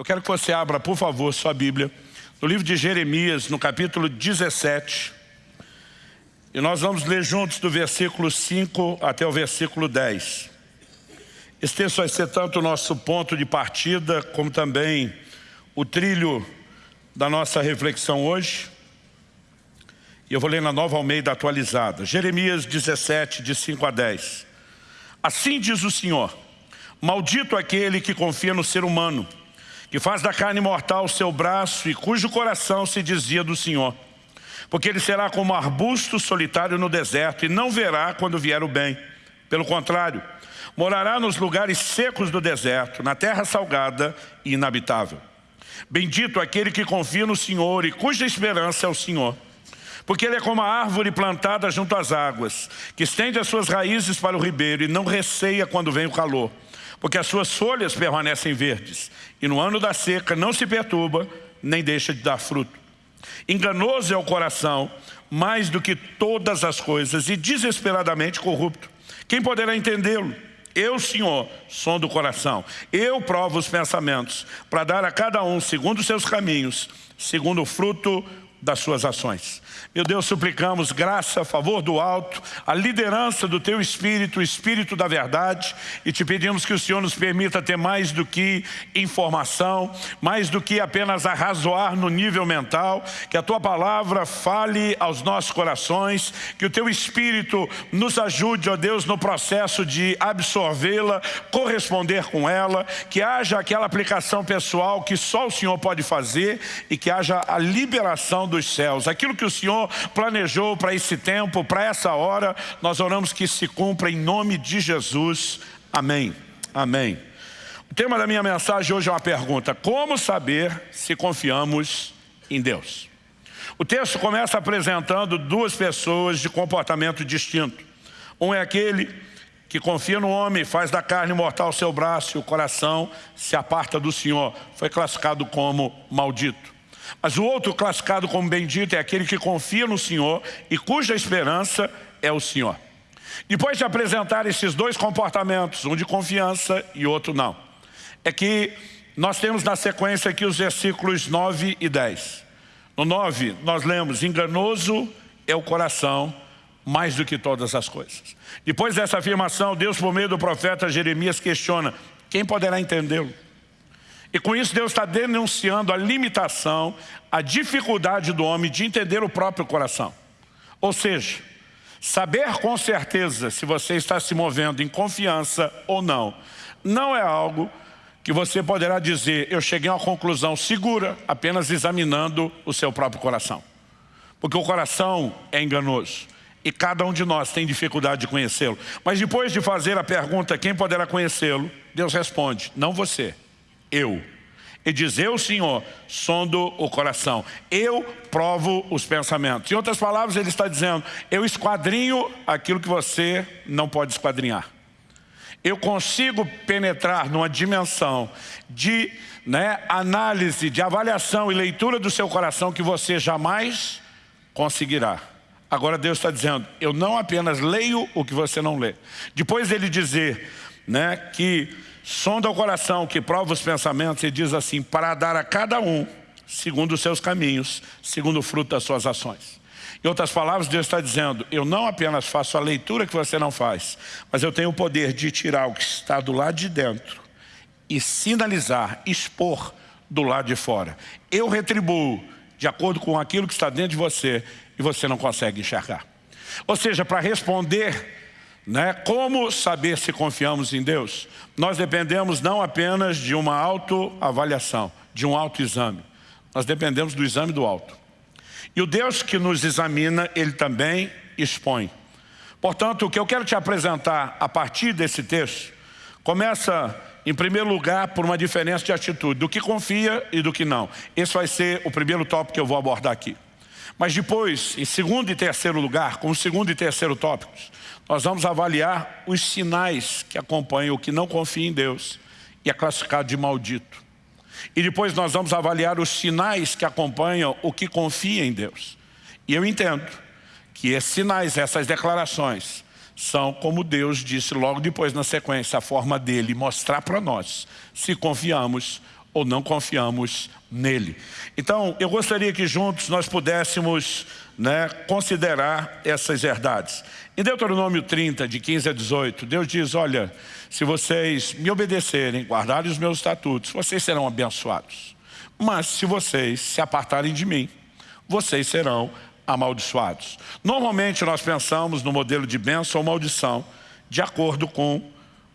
Eu quero que você abra, por favor, sua Bíblia, no livro de Jeremias, no capítulo 17. E nós vamos ler juntos do versículo 5 até o versículo 10. Esse texto vai ser tanto o nosso ponto de partida, como também o trilho da nossa reflexão hoje. E eu vou ler na Nova Almeida atualizada. Jeremias 17, de 5 a 10. Assim diz o Senhor, maldito aquele que confia no ser humano, que faz da carne mortal o seu braço e cujo coração se desvia do Senhor. Porque ele será como arbusto solitário no deserto e não verá quando vier o bem. Pelo contrário, morará nos lugares secos do deserto, na terra salgada e inabitável. Bendito aquele que confia no Senhor e cuja esperança é o Senhor. Porque ele é como a árvore plantada junto às águas, que estende as suas raízes para o ribeiro e não receia quando vem o calor porque as suas folhas permanecem verdes, e no ano da seca não se perturba, nem deixa de dar fruto. Enganoso é o coração, mais do que todas as coisas, e desesperadamente corrupto. Quem poderá entendê-lo? Eu, Senhor, som do coração. Eu provo os pensamentos, para dar a cada um, segundo os seus caminhos, segundo o fruto das suas ações. Meu Deus, suplicamos graça, favor do alto, a liderança do Teu Espírito, o Espírito da verdade, e te pedimos que o Senhor nos permita ter mais do que informação, mais do que apenas arrazoar no nível mental, que a Tua palavra fale aos nossos corações, que o Teu Espírito nos ajude, ó Deus, no processo de absorvê-la, corresponder com ela, que haja aquela aplicação pessoal que só o Senhor pode fazer e que haja a liberação dos céus. Aquilo que o Senhor Senhor planejou para esse tempo, para essa hora, nós oramos que se cumpra em nome de Jesus. Amém. Amém. O tema da minha mensagem hoje é uma pergunta. Como saber se confiamos em Deus? O texto começa apresentando duas pessoas de comportamento distinto. Um é aquele que confia no homem, faz da carne mortal seu braço e o coração se aparta do Senhor. Foi classificado como maldito. Mas o outro classificado como bendito é aquele que confia no Senhor e cuja esperança é o Senhor. Depois de apresentar esses dois comportamentos, um de confiança e outro não, é que nós temos na sequência aqui os versículos 9 e 10. No 9, nós lemos, enganoso é o coração mais do que todas as coisas. Depois dessa afirmação, Deus, por meio do profeta Jeremias, questiona, quem poderá entendê-lo? E com isso Deus está denunciando a limitação, a dificuldade do homem de entender o próprio coração. Ou seja, saber com certeza se você está se movendo em confiança ou não, não é algo que você poderá dizer, eu cheguei a uma conclusão segura apenas examinando o seu próprio coração. Porque o coração é enganoso. E cada um de nós tem dificuldade de conhecê-lo. Mas depois de fazer a pergunta, quem poderá conhecê-lo? Deus responde, não você eu. E diz, eu, Senhor, sondo o coração. Eu provo os pensamentos. Em outras palavras, ele está dizendo, eu esquadrinho aquilo que você não pode esquadrinhar. Eu consigo penetrar numa dimensão de né, análise, de avaliação e leitura do seu coração que você jamais conseguirá. Agora Deus está dizendo, eu não apenas leio o que você não lê. Depois ele dizer né, que sonda o coração, que prova os pensamentos e diz assim, para dar a cada um, segundo os seus caminhos, segundo o fruto das suas ações. Em outras palavras, Deus está dizendo, eu não apenas faço a leitura que você não faz, mas eu tenho o poder de tirar o que está do lado de dentro e sinalizar, expor do lado de fora. Eu retribuo de acordo com aquilo que está dentro de você e você não consegue enxergar. Ou seja, para responder né? Como saber se confiamos em Deus? Nós dependemos não apenas de uma autoavaliação, de um autoexame. Nós dependemos do exame do alto. E o Deus que nos examina, Ele também expõe. Portanto, o que eu quero te apresentar a partir desse texto, começa em primeiro lugar por uma diferença de atitude, do que confia e do que não. Esse vai ser o primeiro tópico que eu vou abordar aqui. Mas depois, em segundo e terceiro lugar, como segundo e terceiro tópicos, nós vamos avaliar os sinais que acompanham o que não confia em Deus e é classificado de maldito. E depois nós vamos avaliar os sinais que acompanham o que confia em Deus. E eu entendo que esses sinais, essas declarações, são como Deus disse logo depois na sequência, a forma dele mostrar para nós se confiamos ou não confiamos nele. Então, eu gostaria que juntos nós pudéssemos né, considerar essas verdades. Em Deuteronômio 30, de 15 a 18, Deus diz, olha, se vocês me obedecerem, guardarem os meus estatutos, vocês serão abençoados. Mas se vocês se apartarem de mim, vocês serão amaldiçoados. Normalmente nós pensamos no modelo de bênção ou maldição de acordo com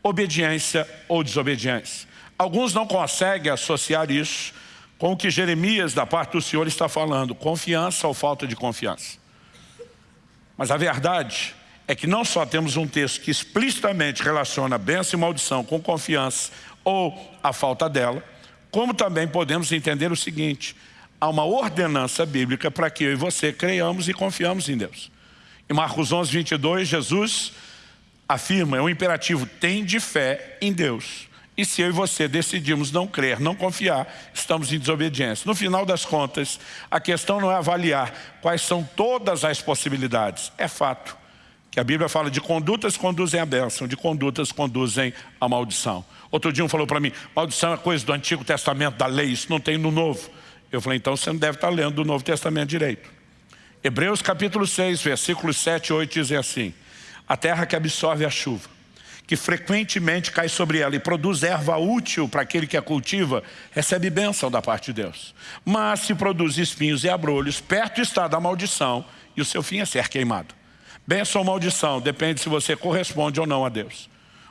obediência ou desobediência. Alguns não conseguem associar isso com o que Jeremias, da parte do Senhor, está falando, confiança ou falta de confiança. Mas a verdade é que não só temos um texto que explicitamente relaciona bênção e maldição com confiança ou a falta dela, como também podemos entender o seguinte, há uma ordenança bíblica para que eu e você creiamos e confiamos em Deus. Em Marcos 11, 22, Jesus afirma, é um imperativo, tem de fé em Deus. E se eu e você decidimos não crer, não confiar, estamos em desobediência. No final das contas, a questão não é avaliar quais são todas as possibilidades. É fato que a Bíblia fala de condutas conduzem à bênção, de condutas conduzem à maldição. Outro dia um falou para mim, maldição é coisa do Antigo Testamento, da lei, isso não tem no Novo. Eu falei, então você não deve estar lendo o Novo Testamento direito. Hebreus capítulo 6, versículos 7 e 8 dizem assim, a terra que absorve a chuva, que frequentemente cai sobre ela e produz erva útil para aquele que a cultiva, recebe bênção da parte de Deus. Mas se produz espinhos e abrolhos, perto está da maldição e o seu fim é ser queimado. Bênção ou maldição, depende se você corresponde ou não a Deus.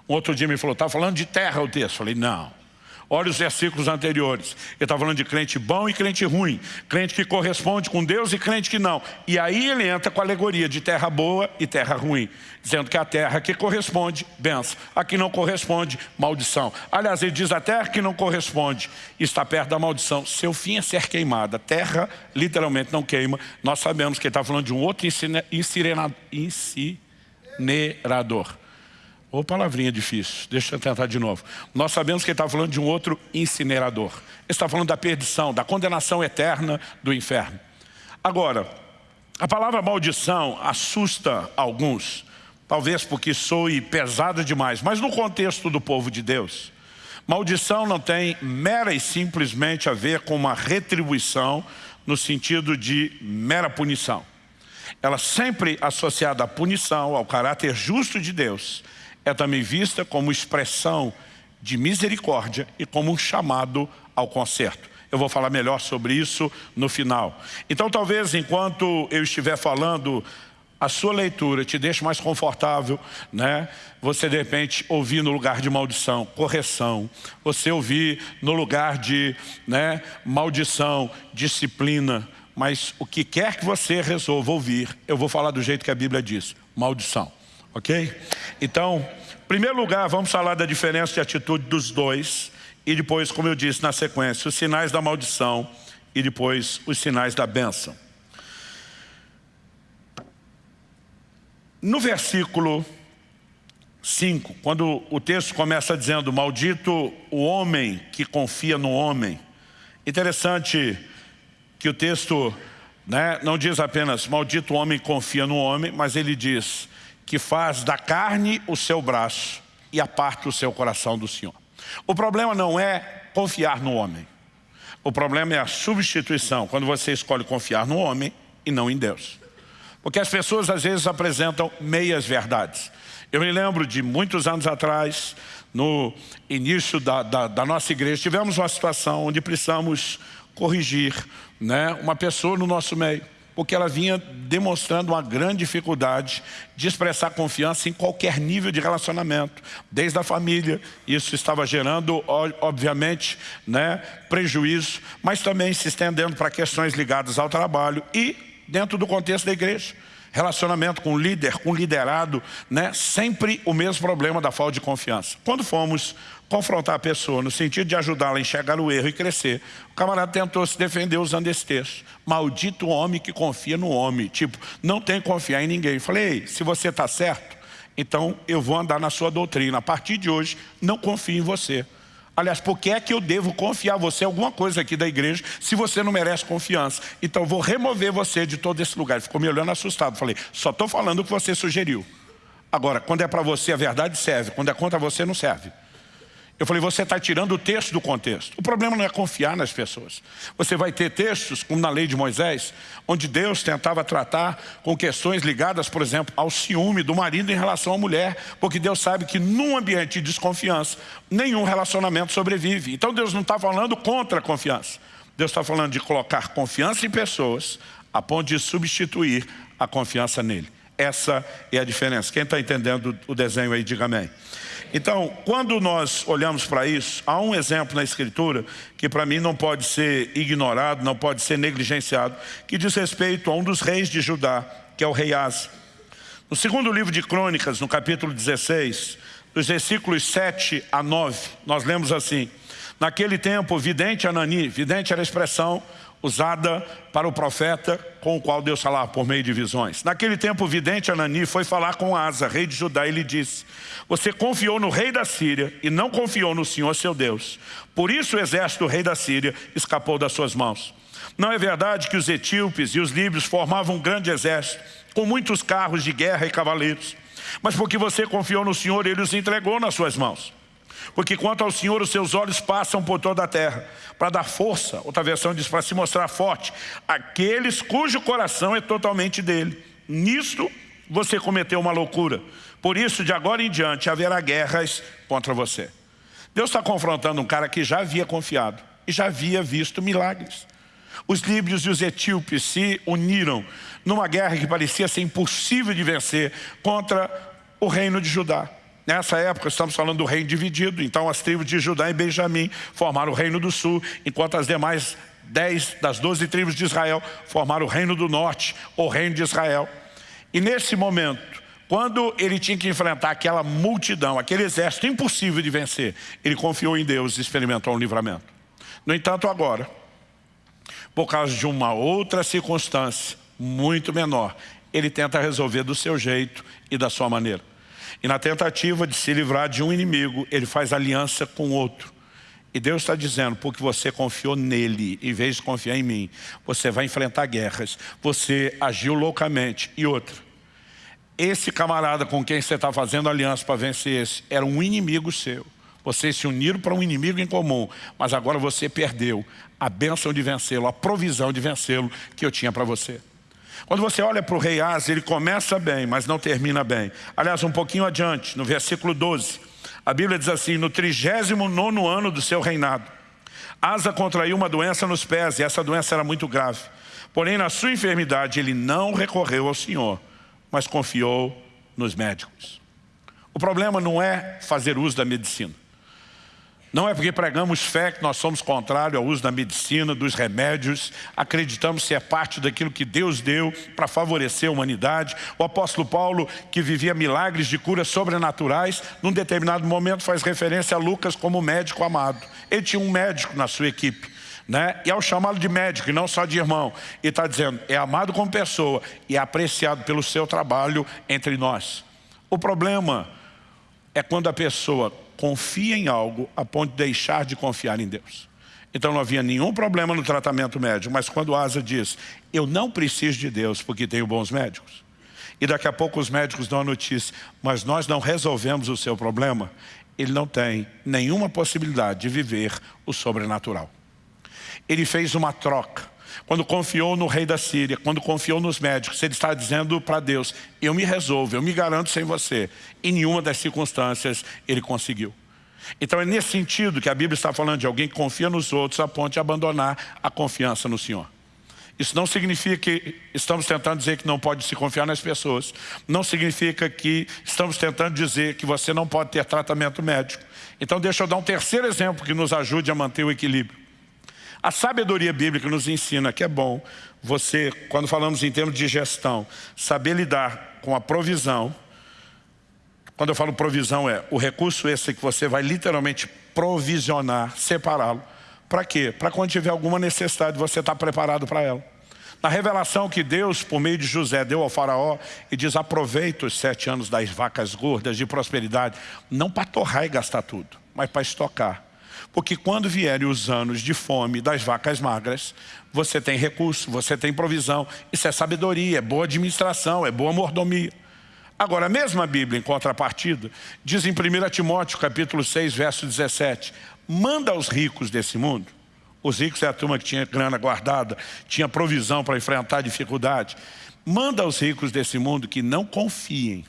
Um outro dia me falou, está falando de terra o texto. Eu falei, não. Olha os versículos anteriores. Ele está falando de crente bom e crente ruim. Crente que corresponde com Deus e crente que não. E aí ele entra com a alegoria de terra boa e terra ruim. Dizendo que a terra que corresponde, benção. A que não corresponde, maldição. Aliás, ele diz a terra que não corresponde está perto da maldição. Seu fim é ser queimada. Terra literalmente não queima. Nós sabemos que ele está falando de um outro incinerador. Ou palavrinha difícil, deixa eu tentar de novo. Nós sabemos que ele está falando de um outro incinerador. Ele está falando da perdição, da condenação eterna do inferno. Agora, a palavra maldição assusta alguns, talvez porque soe pesada demais, mas no contexto do povo de Deus, maldição não tem mera e simplesmente a ver com uma retribuição no sentido de mera punição. Ela sempre associada à punição, ao caráter justo de Deus, é também vista como expressão de misericórdia e como um chamado ao conserto. Eu vou falar melhor sobre isso no final. Então talvez enquanto eu estiver falando, a sua leitura te deixe mais confortável, né? Você de repente ouvir no lugar de maldição, correção. Você ouvir no lugar de né, maldição, disciplina. Mas o que quer que você resolva ouvir, eu vou falar do jeito que a Bíblia diz, maldição ok? Então, em primeiro lugar, vamos falar da diferença de atitude dos dois e depois, como eu disse na sequência, os sinais da maldição e depois os sinais da bênção. No versículo 5, quando o texto começa dizendo Maldito o homem que confia no homem Interessante que o texto né, não diz apenas Maldito o homem que confia no homem Mas ele diz que faz da carne o seu braço e aparta o seu coração do Senhor. O problema não é confiar no homem. O problema é a substituição, quando você escolhe confiar no homem e não em Deus. Porque as pessoas às vezes apresentam meias verdades. Eu me lembro de muitos anos atrás, no início da, da, da nossa igreja, tivemos uma situação onde precisamos corrigir né, uma pessoa no nosso meio porque ela vinha demonstrando uma grande dificuldade de expressar confiança em qualquer nível de relacionamento, desde a família, isso estava gerando, obviamente, né, prejuízo, mas também se estendendo para questões ligadas ao trabalho e dentro do contexto da igreja. Relacionamento com líder, com liderado, né, sempre o mesmo problema da falta de confiança. Quando fomos confrontar a pessoa no sentido de ajudá-la a enxergar o erro e crescer. O camarada tentou se defender usando esse texto. Maldito homem que confia no homem. Tipo, não tem que confiar em ninguém. Falei, se você está certo, então eu vou andar na sua doutrina. A partir de hoje, não confio em você. Aliás, por que é que eu devo confiar você alguma coisa aqui da igreja se você não merece confiança? Então vou remover você de todo esse lugar. Ele ficou me olhando assustado. Falei, só estou falando o que você sugeriu. Agora, quando é para você a verdade serve, quando é contra você não serve. Eu falei, você está tirando o texto do contexto. O problema não é confiar nas pessoas. Você vai ter textos, como na lei de Moisés, onde Deus tentava tratar com questões ligadas, por exemplo, ao ciúme do marido em relação à mulher, porque Deus sabe que num ambiente de desconfiança, nenhum relacionamento sobrevive. Então Deus não está falando contra a confiança. Deus está falando de colocar confiança em pessoas, a ponto de substituir a confiança nele. Essa é a diferença. Quem está entendendo o desenho aí, diga amém. Então, quando nós olhamos para isso, há um exemplo na Escritura que para mim não pode ser ignorado, não pode ser negligenciado, que diz respeito a um dos reis de Judá, que é o rei Asa. No segundo livro de Crônicas, no capítulo 16, dos versículos 7 a 9, nós lemos assim, Naquele tempo, vidente Anani, vidente era a expressão usada para o profeta com o qual Deus falava por meio de visões. Naquele tempo, o vidente Anani foi falar com Asa, rei de Judá, e lhe disse, você confiou no rei da Síria e não confiou no Senhor seu Deus. Por isso o exército do rei da Síria escapou das suas mãos. Não é verdade que os etíopes e os líbios formavam um grande exército, com muitos carros de guerra e cavaleiros. Mas porque você confiou no Senhor, ele os entregou nas suas mãos. Porque quanto ao Senhor, os seus olhos passam por toda a terra, para dar força, outra versão diz, para se mostrar forte, aqueles cujo coração é totalmente dele. Nisto você cometeu uma loucura. Por isso, de agora em diante, haverá guerras contra você. Deus está confrontando um cara que já havia confiado e já havia visto milagres. Os líbios e os etíopes se uniram numa guerra que parecia ser impossível de vencer contra o reino de Judá. Nessa época estamos falando do reino dividido, então as tribos de Judá e Benjamim formaram o reino do sul, enquanto as demais dez das doze tribos de Israel formaram o reino do norte, o reino de Israel. E nesse momento, quando ele tinha que enfrentar aquela multidão, aquele exército impossível de vencer, ele confiou em Deus e experimentou um livramento. No entanto, agora, por causa de uma outra circunstância muito menor, ele tenta resolver do seu jeito e da sua maneira. E na tentativa de se livrar de um inimigo, ele faz aliança com outro. E Deus está dizendo, porque você confiou nele, em vez de confiar em mim, você vai enfrentar guerras, você agiu loucamente. E outra, esse camarada com quem você está fazendo aliança para vencer esse, era um inimigo seu. Vocês se uniram para um inimigo em comum, mas agora você perdeu a bênção de vencê-lo, a provisão de vencê-lo que eu tinha para você. Quando você olha para o rei Asa, ele começa bem, mas não termina bem. Aliás, um pouquinho adiante, no versículo 12, a Bíblia diz assim, no 39 ano do seu reinado, Asa contraiu uma doença nos pés, e essa doença era muito grave. Porém, na sua enfermidade, ele não recorreu ao Senhor, mas confiou nos médicos. O problema não é fazer uso da medicina. Não é porque pregamos fé que nós somos contrários ao uso da medicina, dos remédios, acreditamos é parte daquilo que Deus deu para favorecer a humanidade. O apóstolo Paulo, que vivia milagres de curas sobrenaturais, num determinado momento faz referência a Lucas como médico amado. Ele tinha um médico na sua equipe. Né? E ao chamá-lo de médico e não só de irmão, ele está dizendo, é amado como pessoa e é apreciado pelo seu trabalho entre nós. O problema é quando a pessoa confia em algo a ponto de deixar de confiar em Deus. Então não havia nenhum problema no tratamento médico, mas quando Asa diz, eu não preciso de Deus porque tenho bons médicos. E daqui a pouco os médicos dão a notícia, mas nós não resolvemos o seu problema, ele não tem nenhuma possibilidade de viver o sobrenatural. Ele fez uma troca quando confiou no rei da Síria, quando confiou nos médicos, ele está dizendo para Deus, eu me resolvo, eu me garanto sem você. Em nenhuma das circunstâncias ele conseguiu. Então é nesse sentido que a Bíblia está falando de alguém que confia nos outros a ponto de abandonar a confiança no Senhor. Isso não significa que estamos tentando dizer que não pode se confiar nas pessoas. Não significa que estamos tentando dizer que você não pode ter tratamento médico. Então deixa eu dar um terceiro exemplo que nos ajude a manter o equilíbrio. A sabedoria bíblica nos ensina que é bom você, quando falamos em termos de gestão, saber lidar com a provisão. Quando eu falo provisão é o recurso esse que você vai literalmente provisionar, separá-lo. Para quê? Para quando tiver alguma necessidade você estar tá preparado para ela. Na revelação que Deus, por meio de José, deu ao faraó e diz, aproveita os sete anos das vacas gordas de prosperidade, não para torrar e gastar tudo, mas para estocar. Porque quando vierem os anos de fome das vacas magras, você tem recurso, você tem provisão. Isso é sabedoria, é boa administração, é boa mordomia. Agora, a mesma Bíblia, em contrapartida, diz em 1 Timóteo, capítulo 6, verso 17, manda aos ricos desse mundo, os ricos é a turma que tinha grana guardada, tinha provisão para enfrentar dificuldade, manda aos ricos desse mundo que não confiem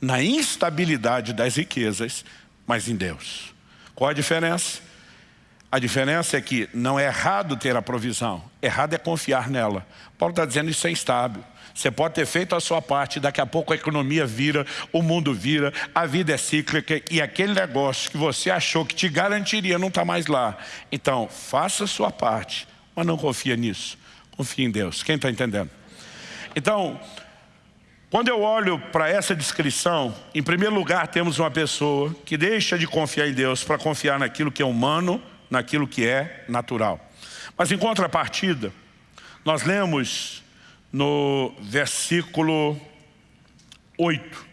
na instabilidade das riquezas, mas em Deus. Qual a diferença? A diferença é que não é errado ter a provisão, errado é confiar nela. Paulo está dizendo isso é instável. Você pode ter feito a sua parte, daqui a pouco a economia vira, o mundo vira, a vida é cíclica e aquele negócio que você achou que te garantiria não está mais lá. Então, faça a sua parte, mas não confia nisso. Confie em Deus. Quem está entendendo? Então, quando eu olho para essa descrição, em primeiro lugar temos uma pessoa que deixa de confiar em Deus para confiar naquilo que é humano, naquilo que é natural. Mas em contrapartida, nós lemos no versículo 8.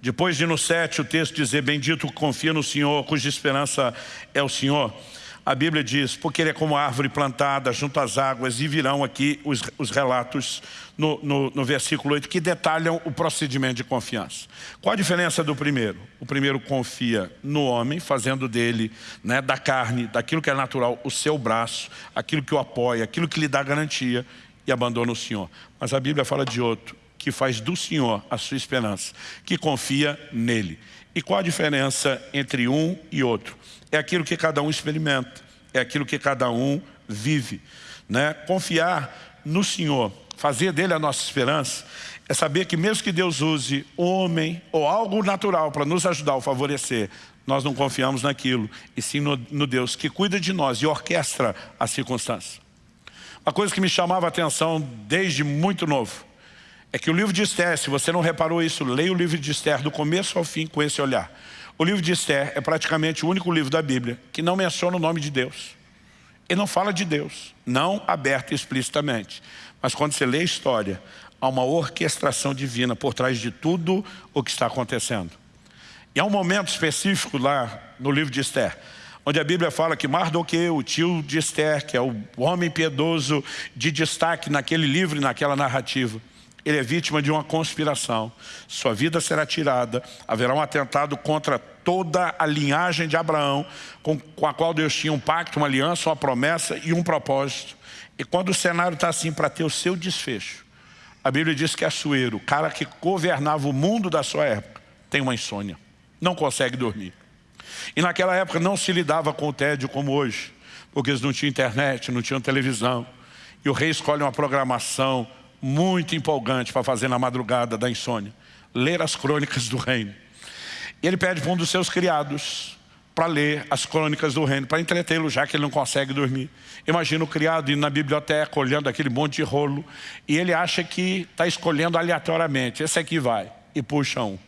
Depois de no 7 o texto dizer, bendito que confia no Senhor, cuja esperança é o Senhor. A Bíblia diz, porque ele é como árvore plantada junto às águas, e virão aqui os, os relatos no, no, no, versículo 8, que detalham o procedimento de confiança. Qual a diferença do primeiro? O primeiro confia no homem, fazendo dele, né, da carne, daquilo que é natural, o seu braço, aquilo que o apoia, aquilo que lhe dá garantia, e abandona o Senhor. Mas a Bíblia fala de outro, que faz do Senhor a sua esperança, que confia nele. E qual a diferença entre um e outro? É aquilo que cada um experimenta, é aquilo que cada um vive. Né? Confiar no Senhor, fazer dele a nossa esperança, é saber que mesmo que Deus use homem ou algo natural para nos ajudar ou favorecer, nós não confiamos naquilo, e sim no, no Deus que cuida de nós e orquestra as circunstâncias. Uma coisa que me chamava a atenção desde muito novo é que o livro de Esther, se você não reparou isso, leia o livro de Esther do começo ao fim com esse olhar. O livro de Esther é praticamente o único livro da Bíblia que não menciona o nome de Deus. Ele não fala de Deus, não aberto explicitamente. Mas quando você lê a história, há uma orquestração divina por trás de tudo o que está acontecendo. E há um momento específico lá no livro de Esther, onde a Bíblia fala que Mardoqueu, o tio de Esther, que é o homem piedoso de destaque naquele livro e naquela narrativa, ele é vítima de uma conspiração. Sua vida será tirada, haverá um atentado contra toda a linhagem de Abraão, com, a qual Deus tinha um pacto, uma aliança, uma promessa e um propósito. E quando o cenário está assim para ter o seu desfecho, a Bíblia diz que Assuero, o cara que governava o mundo da sua época, tem uma insônia, não consegue dormir. E naquela época não se lidava com o tédio como hoje, porque eles não tinham internet, não tinham televisão. E o rei escolhe uma programação muito empolgante para fazer na madrugada da insônia. Ler as crônicas do reino. E ele pede para um dos seus criados para ler as crônicas do reino, para entretê-lo, já que ele não consegue dormir. Imagina o criado indo na biblioteca, olhando aquele monte de rolo, e ele acha que está escolhendo aleatoriamente. Esse aqui vai, e puxa um.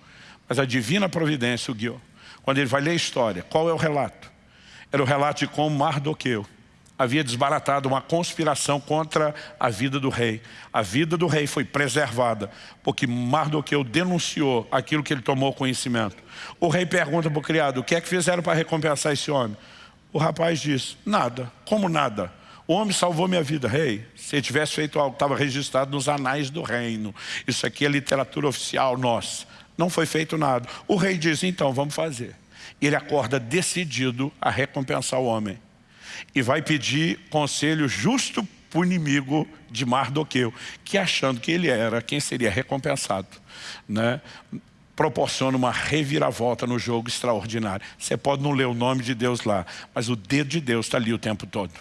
Mas a divina providência o guiou quando ele vai ler a história, qual é o relato? Era o relato de como Mardoqueu havia desbaratado uma conspiração contra a vida do rei. A vida do rei foi preservada, porque Mardoqueu denunciou aquilo que ele tomou conhecimento. O rei pergunta para o criado, o que é que fizeram para recompensar esse homem? O rapaz diz, nada. Como nada? O homem salvou minha vida, rei. Se ele tivesse feito algo, estava registrado nos anais do reino. Isso aqui é literatura oficial nossa. Não foi feito nada. O rei diz, então, vamos fazer. Ele acorda decidido a recompensar o homem. E vai pedir conselho justo para o inimigo de Mardoqueu, que achando que ele era quem seria recompensado. Né? proporciona uma reviravolta no jogo extraordinário. Você pode não ler o nome de Deus lá, mas o dedo de Deus está ali o tempo todo.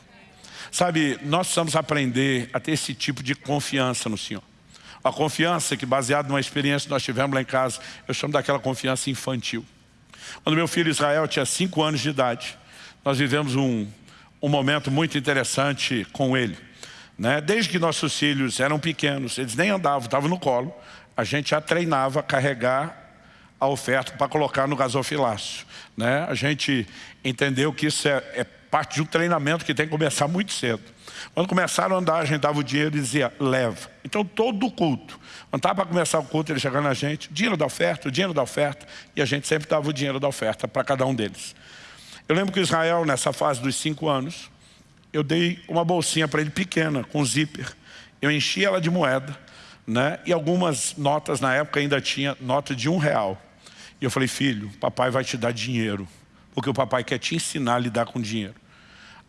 Sabe, nós precisamos aprender a ter esse tipo de confiança no Senhor. A confiança que baseado numa experiência que nós tivemos lá em casa, eu chamo daquela confiança infantil. Quando meu filho Israel tinha cinco anos de idade, nós vivemos um, um momento muito interessante com ele. Né? Desde que nossos filhos eram pequenos, eles nem andavam, estavam no colo, a gente já treinava a carregar a oferta para colocar no gasofilácio. Né? A gente entendeu que isso é, é parte de um treinamento que tem que começar muito cedo. Quando começaram a andar, a gente dava o dinheiro e dizia, leva. Então todo o culto, quando estava para começar o culto, ele chegando na gente, dinheiro da oferta, dinheiro da oferta, e a gente sempre dava o dinheiro da oferta para cada um deles. Eu lembro que Israel, nessa fase dos cinco anos, eu dei uma bolsinha para ele pequena, com zíper. Eu enchi ela de moeda, né? e algumas notas na época ainda tinha nota de um real. E eu falei, filho, papai vai te dar dinheiro, porque o papai quer te ensinar a lidar com dinheiro.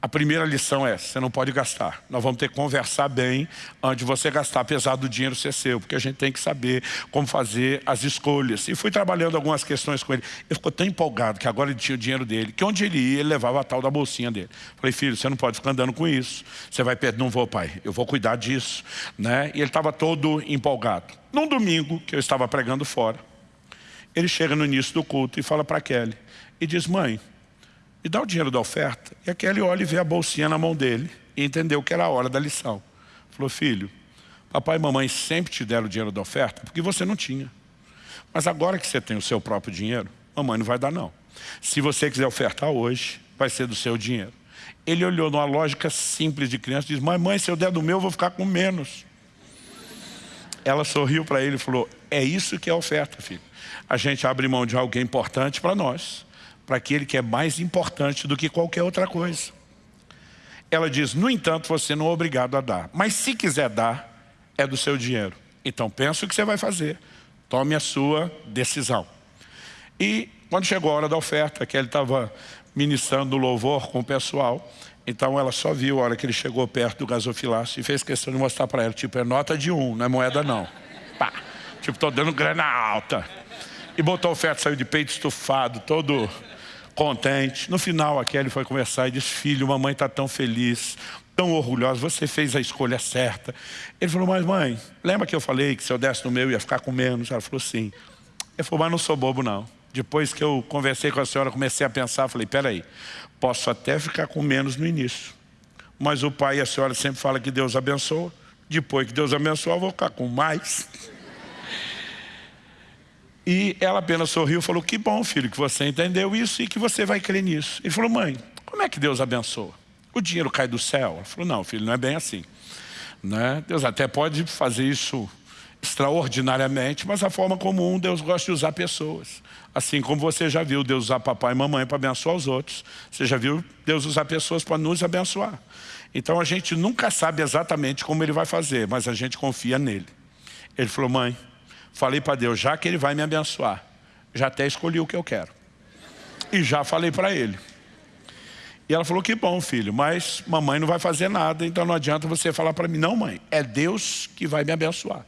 A primeira lição é, você não pode gastar. Nós vamos ter que conversar bem antes de você gastar, apesar do dinheiro ser seu, porque a gente tem que saber como fazer as escolhas. E fui trabalhando algumas questões com ele. Ele ficou tão empolgado que agora ele tinha o dinheiro dele, que onde ele ia, ele levava a tal da bolsinha dele. Falei, filho, você não pode ficar andando com isso. Você vai perder, não vou pai, eu vou cuidar disso. Né? E ele estava todo empolgado. Num domingo, que eu estava pregando fora, ele chega no início do culto e fala para Kelly, e diz, mãe, e dá o dinheiro da oferta. E aquele olha e vê a bolsinha na mão dele e entendeu que era a hora da lição. Falou, filho, papai e mamãe sempre te deram o dinheiro da oferta porque você não tinha. Mas agora que você tem o seu próprio dinheiro, mamãe não vai dar não. Se você quiser ofertar hoje, vai ser do seu dinheiro. Ele olhou numa lógica simples de criança e disse, mãe, mãe, se eu der do meu, eu vou ficar com menos. Ela sorriu para ele e falou, é isso que é oferta, filho. A gente abre mão de alguém importante para nós para aquele que é mais importante do que qualquer outra coisa. Ela diz, no entanto, você não é obrigado a dar. Mas se quiser dar, é do seu dinheiro. Então pensa o que você vai fazer. Tome a sua decisão. E quando chegou a hora da oferta, que ele estava ministrando louvor com o pessoal, então ela só viu a hora que ele chegou perto do gasofilácio e fez questão de mostrar para ela, tipo, é nota de um, não é moeda não. Pá. Tipo, estou dando grana alta. E botou a oferta, saiu de peito estufado, todo contente. No final, a Kelly foi conversar e disse, filho, mamãe está tão feliz, tão orgulhosa, você fez a escolha certa. Ele falou, mas mãe, lembra que eu falei que se eu desse no meu ia ficar com menos? Ela falou, sim. Ele falou, mas não sou bobo não. Depois que eu conversei com a senhora, comecei a pensar, falei, peraí, posso até ficar com menos no início. Mas o pai e a senhora sempre falam que Deus abençoa. Depois que Deus abençoa, eu vou ficar com mais. E ela apenas sorriu e falou, que bom filho que você entendeu isso e que você vai crer nisso. Ele falou, mãe, como é que Deus abençoa? O dinheiro cai do céu? Ela falou, não filho, não é bem assim. Né? Deus até pode fazer isso extraordinariamente, mas a forma comum Deus gosta de usar pessoas. Assim como você já viu Deus usar papai e mamãe para abençoar os outros, você já viu Deus usar pessoas para nos abençoar. Então a gente nunca sabe exatamente como Ele vai fazer, mas a gente confia nele. Ele falou, mãe, Falei para Deus, já que Ele vai me abençoar, já até escolhi o que eu quero. E já falei para Ele. E ela falou, que bom filho, mas mamãe não vai fazer nada, então não adianta você falar para mim. Não mãe, é Deus que vai me abençoar.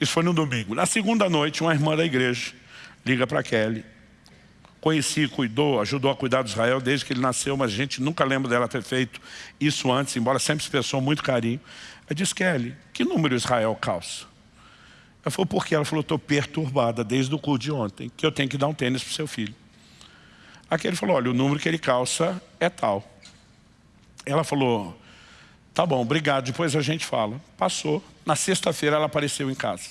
Isso foi no domingo. Na segunda noite, uma irmã da igreja liga para Kelly. Conheci, cuidou, ajudou a cuidar de Israel desde que ele nasceu, mas a gente nunca lembra dela ter feito isso antes, embora sempre expressou muito carinho. Ela disse, Kelly, que número Israel calça? Ela falou, por quê? Ela falou, estou perturbada desde o culto de ontem, que eu tenho que dar um tênis para o seu filho. Aqui ele falou, olha, o número que ele calça é tal. Ela falou, tá bom, obrigado, depois a gente fala. Passou. Na sexta-feira ela apareceu em casa.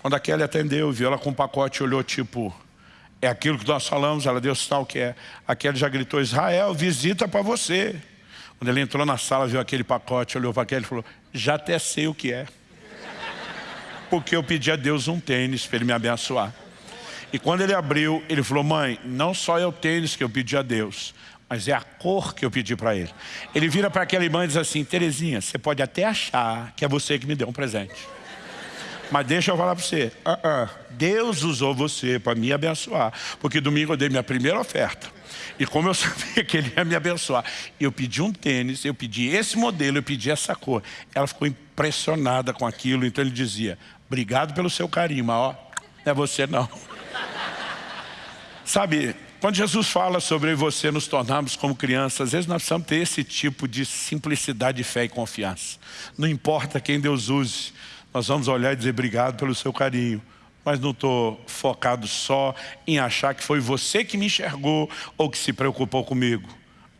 Quando a Kelly atendeu, viu ela com um pacote, olhou tipo, é aquilo que nós falamos, ela deu sinal que é. A Kelly já gritou, Israel, visita para você. Quando ele entrou na sala, viu aquele pacote, olhou para a Kelly e falou, já até sei o que é porque eu pedi a Deus um tênis para Ele me abençoar. E quando ele abriu, ele falou, mãe, não só é o tênis que eu pedi a Deus, mas é a cor que eu pedi para ele. Ele vira para aquela irmã e diz assim, Terezinha, você pode até achar que é você que me deu um presente. Mas deixa eu falar para você, uh -uh, Deus usou você para me abençoar. Porque domingo eu dei minha primeira oferta. E como eu sabia que ele ia me abençoar, eu pedi um tênis, eu pedi esse modelo, eu pedi essa cor. Ela ficou impressionada com aquilo, então ele dizia, Obrigado pelo seu carinho, mas ó, não é você não. Sabe, quando Jesus fala sobre você nos tornarmos como crianças, às vezes nós precisamos ter esse tipo de simplicidade, fé e confiança. Não importa quem Deus use, nós vamos olhar e dizer obrigado pelo seu carinho. Mas não estou focado só em achar que foi você que me enxergou ou que se preocupou comigo.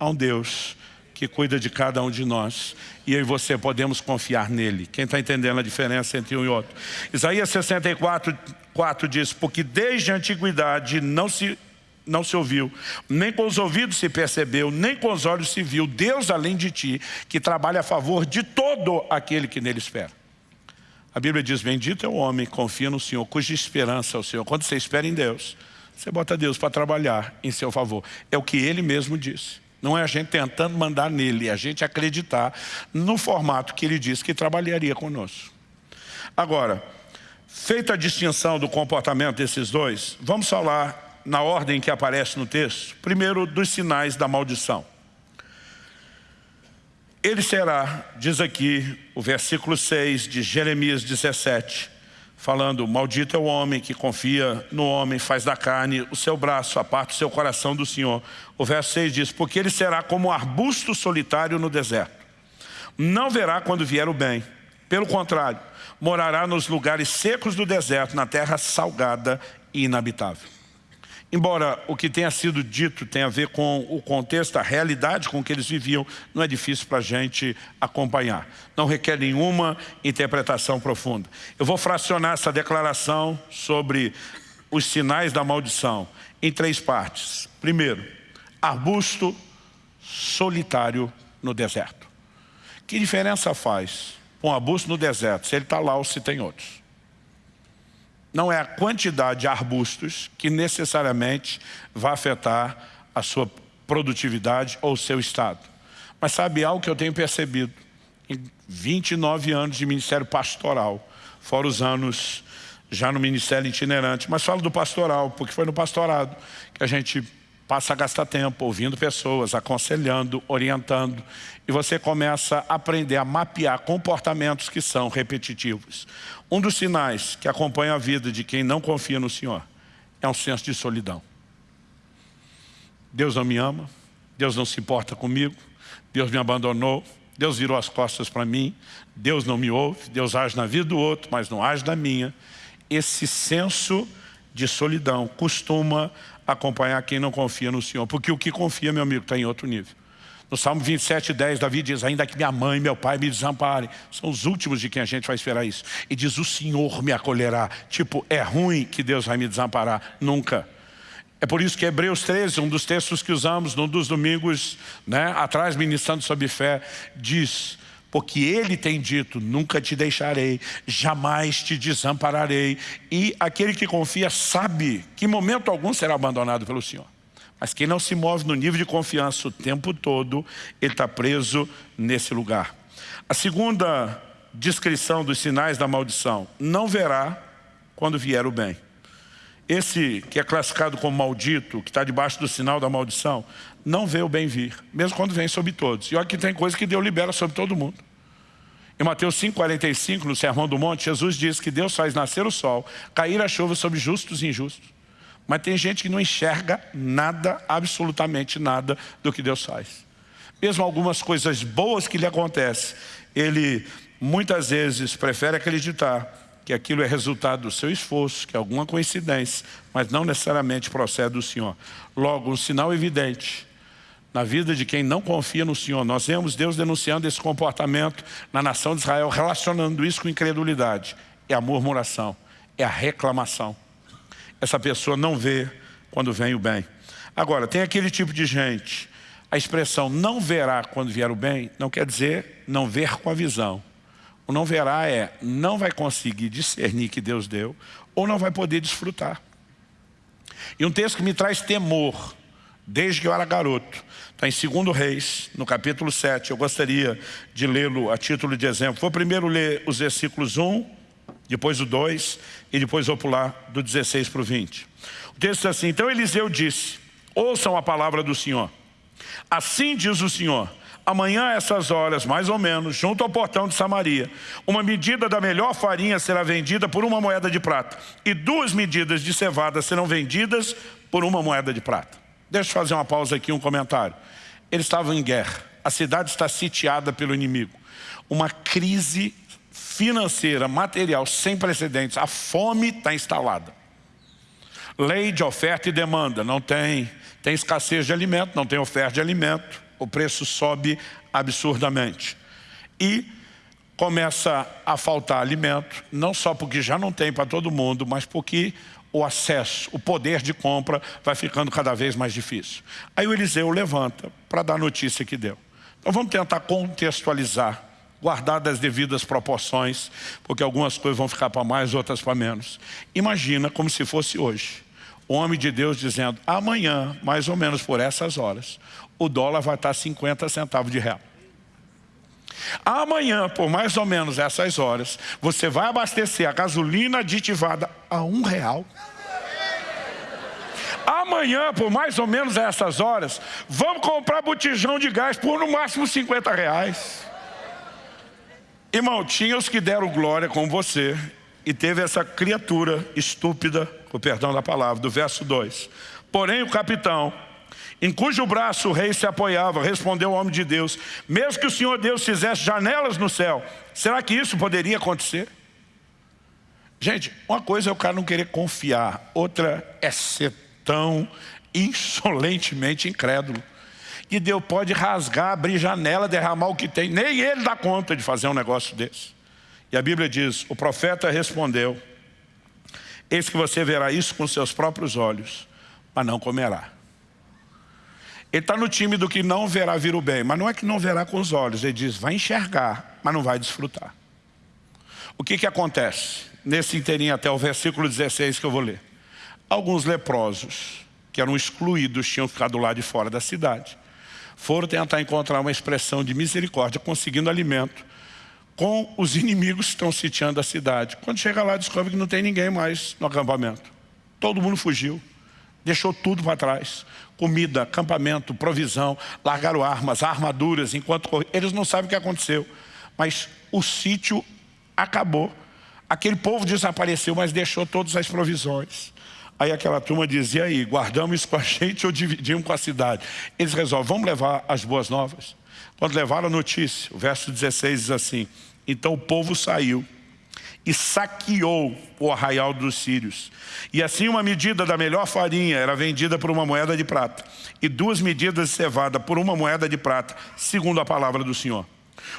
Há um Deus que cuida de cada um de nós. E eu e você podemos confiar nele. Quem está entendendo a diferença entre um e outro? Isaías 64, 4 diz, porque desde a antiguidade não se, não se ouviu, nem com os ouvidos se percebeu, nem com os olhos se viu, Deus além de ti, que trabalha a favor de todo aquele que nele espera. A Bíblia diz, bendito é o homem confia no Senhor, cuja esperança é o Senhor. Quando você espera em Deus, você bota Deus para trabalhar em seu favor. É o que Ele mesmo disse. Não é a gente tentando mandar nele, é a gente acreditar no formato que ele disse que trabalharia conosco. Agora, feita a distinção do comportamento desses dois, vamos falar na ordem que aparece no texto. Primeiro, dos sinais da maldição. Ele será, diz aqui o versículo 6 de Jeremias 17, falando, maldito é o homem que confia no homem, faz da carne o seu braço, aparta o seu coração do Senhor. O verso 6 diz, porque ele será como um arbusto solitário no deserto. Não verá quando vier o bem. Pelo contrário, morará nos lugares secos do deserto, na terra salgada e inabitável. Embora o que tenha sido dito tenha a ver com o contexto, a realidade com que eles viviam, não é difícil para a gente acompanhar. Não requer nenhuma interpretação profunda. Eu vou fracionar essa declaração sobre os sinais da maldição em três partes. Primeiro, arbusto solitário no deserto. Que diferença faz um arbusto no deserto, se ele está lá ou se tem outros? Não é a quantidade de arbustos que necessariamente vai afetar a sua produtividade ou o seu estado. Mas sabe algo que eu tenho percebido? Em 29 anos de ministério pastoral, fora os anos já no ministério itinerante, mas falo do pastoral, porque foi no pastorado que a gente passa a gastar tempo ouvindo pessoas, aconselhando, orientando, e você começa a aprender a mapear comportamentos que são repetitivos. Um dos sinais que acompanha a vida de quem não confia no Senhor é um senso de solidão. Deus não me ama, Deus não se importa comigo, Deus me abandonou, Deus virou as costas para mim, Deus não me ouve, Deus age na vida do outro, mas não age na minha. Esse senso de solidão costuma acompanhar quem não confia no Senhor. Porque o que confia, meu amigo, está em outro nível. No Salmo 27, 10, Davi diz, ainda que minha mãe e meu pai me desamparem. São os últimos de quem a gente vai esperar isso. E diz, o Senhor me acolherá. Tipo, é ruim que Deus vai me desamparar. Nunca. É por isso que Hebreus 13, um dos textos que usamos num dos domingos, né, atrás, ministrando sobre fé, diz porque Ele tem dito, nunca te deixarei, jamais te desampararei. E aquele que confia sabe que momento algum será abandonado pelo Senhor. Mas quem não se move no nível de confiança o tempo todo, ele está preso nesse lugar. A segunda descrição dos sinais da maldição, não verá quando vier o bem. Esse que é classificado como maldito, que está debaixo do sinal da maldição, não vê o bem vir, mesmo quando vem sobre todos. E olha que tem coisa que Deus libera sobre todo mundo. Em Mateus 5,45, no Sermão do Monte, Jesus diz que Deus faz nascer o sol, cair a chuva sobre justos e injustos. Mas tem gente que não enxerga nada, absolutamente nada, do que Deus faz. Mesmo algumas coisas boas que lhe acontecem, ele muitas vezes prefere acreditar que aquilo é resultado do seu esforço, que é alguma coincidência, mas não necessariamente procede do Senhor. Logo, um sinal evidente na vida de quem não confia no Senhor. Nós vemos Deus denunciando esse comportamento na nação de Israel, relacionando isso com incredulidade. É a murmuração, é a reclamação. Essa pessoa não vê quando vem o bem. Agora, tem aquele tipo de gente, a expressão não verá quando vier o bem, não quer dizer não ver com a visão. O não verá é, não vai conseguir discernir que Deus deu, ou não vai poder desfrutar. E um texto que me traz temor, desde que eu era garoto, está em 2 Reis, no capítulo 7, eu gostaria de lê-lo a título de exemplo. Vou primeiro ler os versículos 1, depois o 2, e depois vou pular do 16 para o 20. O texto é assim, então Eliseu disse, ouçam a palavra do Senhor. Assim diz o Senhor, Amanhã, essas horas, mais ou menos, junto ao portão de Samaria, uma medida da melhor farinha será vendida por uma moeda de prata, e duas medidas de cevada serão vendidas por uma moeda de prata. Deixa eu fazer uma pausa aqui, um comentário. Eles estavam em guerra, a cidade está sitiada pelo inimigo. Uma crise financeira, material, sem precedentes. A fome está instalada. Lei de oferta e demanda, não tem. Tem escassez de alimento, não tem oferta de alimento o preço sobe absurdamente. E começa a faltar alimento, não só porque já não tem para todo mundo, mas porque o acesso, o poder de compra vai ficando cada vez mais difícil. Aí o Eliseu levanta para dar a notícia que deu. Então vamos tentar contextualizar, guardar das devidas proporções, porque algumas coisas vão ficar para mais, outras para menos. Imagina como se fosse hoje. O homem de Deus dizendo, amanhã, mais ou menos por essas horas, o dólar vai estar 50 centavos de real. Amanhã, por mais ou menos essas horas, você vai abastecer a gasolina aditivada a um real. Amanhã, por mais ou menos essas horas, vamos comprar botijão de gás por no máximo 50 reais. Irmão, tinha os que deram glória com você e teve essa criatura estúpida, com perdão da palavra, do verso 2. Porém o capitão, em cujo braço o rei se apoiava, respondeu ao homem de Deus, mesmo que o Senhor Deus fizesse janelas no céu, será que isso poderia acontecer? Gente, uma coisa é o cara não querer confiar, outra é ser tão insolentemente incrédulo. E Deus pode rasgar, abrir janela, derramar o que tem. Nem ele dá conta de fazer um negócio desse. E a Bíblia diz, o profeta respondeu, eis que você verá isso com seus próprios olhos, mas não comerá. Ele está no time do que não verá vir o bem, mas não é que não verá com os olhos. Ele diz, vai enxergar, mas não vai desfrutar. O que que acontece? Nesse inteirinho até o versículo 16 que eu vou ler. Alguns leprosos, que eram excluídos, tinham ficado lá de fora da cidade. Foram tentar encontrar uma expressão de misericórdia, conseguindo alimento com os inimigos que estão sitiando a cidade. Quando chega lá, descobre que não tem ninguém mais no acampamento. Todo mundo fugiu, deixou tudo para trás. Comida, acampamento, provisão, largaram armas, armaduras, enquanto eles não sabem o que aconteceu. Mas o sítio acabou. Aquele povo desapareceu, mas deixou todas as provisões. Aí aquela turma dizia, aí, guardamos isso com a gente ou dividimos com a cidade? Eles resolvem, vamos levar as boas novas? Quando levaram a notícia, o verso 16 diz assim, então o povo saiu e saqueou o arraial dos sírios. E assim uma medida da melhor farinha era vendida por uma moeda de prata, e duas medidas de cevada por uma moeda de prata, segundo a palavra do Senhor.